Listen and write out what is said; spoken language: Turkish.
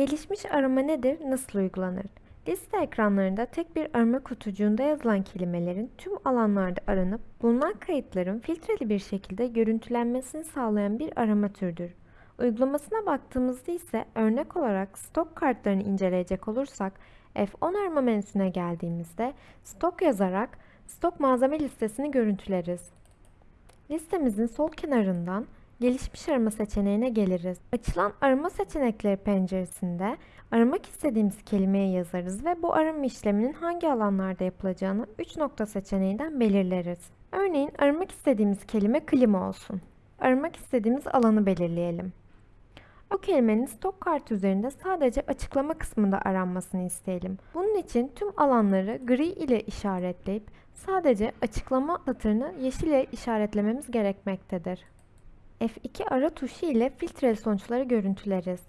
Gelişmiş arama nedir, nasıl uygulanır? Liste ekranlarında tek bir arama kutucuğunda yazılan kelimelerin tüm alanlarda aranıp bulunan kayıtların filtreli bir şekilde görüntülenmesini sağlayan bir arama türüdür. Uygulamasına baktığımızda ise örnek olarak stok kartlarını inceleyecek olursak F10 arama menüsüne geldiğimizde stok yazarak stok malzeme listesini görüntüleriz. Listemizin sol kenarından gelişmiş arama seçeneğine geliriz. Açılan arama seçenekleri penceresinde aramak istediğimiz kelimeyi yazarız ve bu arama işleminin hangi alanlarda yapılacağını 3 nokta seçeneğinden belirleriz. Örneğin aramak istediğimiz kelime klima olsun. Aramak istediğimiz alanı belirleyelim. O kelimenin stok kartı üzerinde sadece açıklama kısmında aranmasını isteyelim. Bunun için tüm alanları gri ile işaretleyip sadece açıklama satırını yeşil ile işaretlememiz gerekmektedir. F2 ara tuşu ile filtreli sonuçları görüntüleriz.